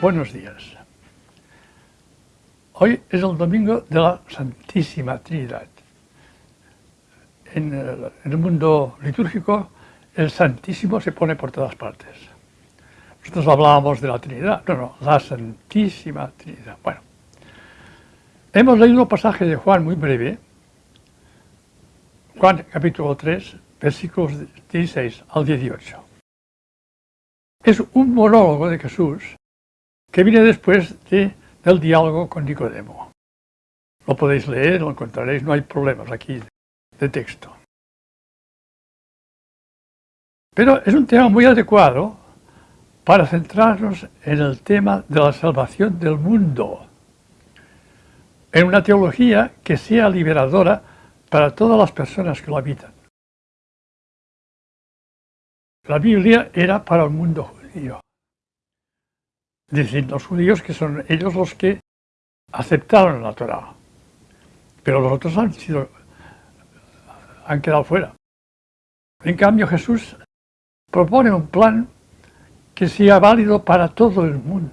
Buenos días. Hoy es el domingo de la Santísima Trinidad. En el, mundo litúrgico, el Santísimo se pone por todas partes. Nosotros hablábamos de la Trinidad, no, no, la Santísima Trinidad. Bueno, hemos leído un pasaje de Juan muy breve, Juan capítulo 3, versículos 16 al 18. Es un monólogo de Jesús que viene después de, del diálogo con Nicodemo. Lo podéis leer, lo encontraréis, no hay problemas aquí de texto. Pero es un tema muy adecuado para centrarnos en el tema de la salvación del mundo, en una teología que sea liberadora para todas las personas que lo habitan. La Biblia era para el mundo judío. Dicen los judíos que son ellos los que aceptaron la Torah, pero los otros han sido, quedado fuera. En cambio Jesús propone un plan que sea válido para todo el mundo.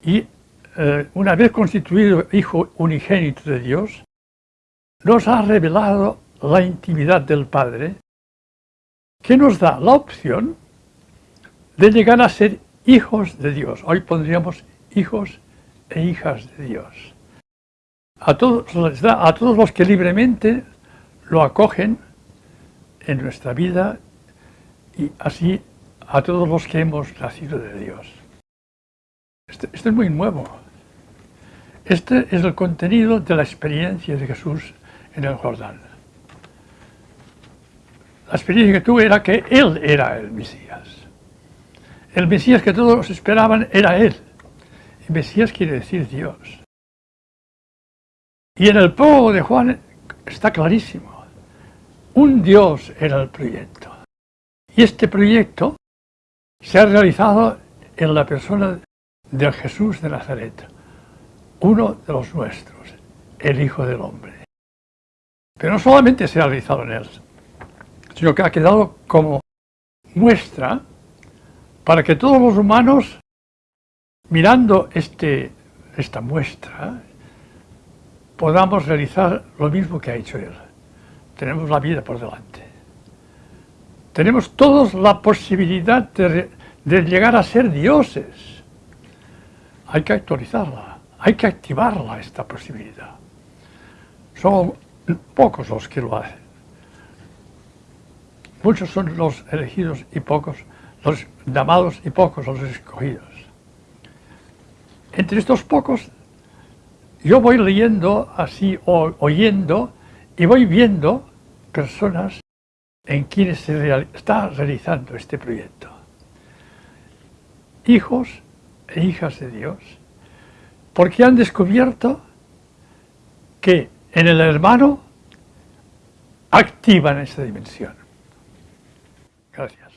Y eh, una vez constituido Hijo unigénito de Dios, nos ha revelado la intimidad del Padre, que nos da la opción de llegar a ser hijos de Dios. Hoy pondríamos hijos e hijas de Dios. A todos, los que libremente lo acogen en nuestra vida y así a todos los que hemos nacido de Dios. Esto, esto, es muy nuevo. Este es el contenido de la experiencia de Jesús en el Jordán. La experiencia que tuve era que Él era el Mesías. El Mesías que todos esperaban era Él. El Mesías quiere decir Dios. Y en el prólogo de Juan está clarísimo. Un Dios era el proyecto. Y este proyecto se ha realizado en la persona del Jesús de Nazaret, uno de los nuestros, el Hijo del Hombre. Pero no solamente se ha realizado en él, sino que ha quedado como muestra para que todos los humanos, mirando este, esta muestra, podamos realizar lo mismo que ha hecho Él. Tenemos la vida por delante. Tenemos todos la posibilidad de, de llegar a ser dioses. Hay que actualizarla, hay que activarla, esta posibilidad. Son pocos los que lo hacen. Muchos son los elegidos y pocos los llamados y pocos los escogidos. Entre estos pocos, yo voy leyendo así, o oyendo, y voy viendo personas en quienes se está realizando este proyecto. Hijos e hijas de Dios, porque han descubierto que en el hermano activan esta dimensión. Gracias.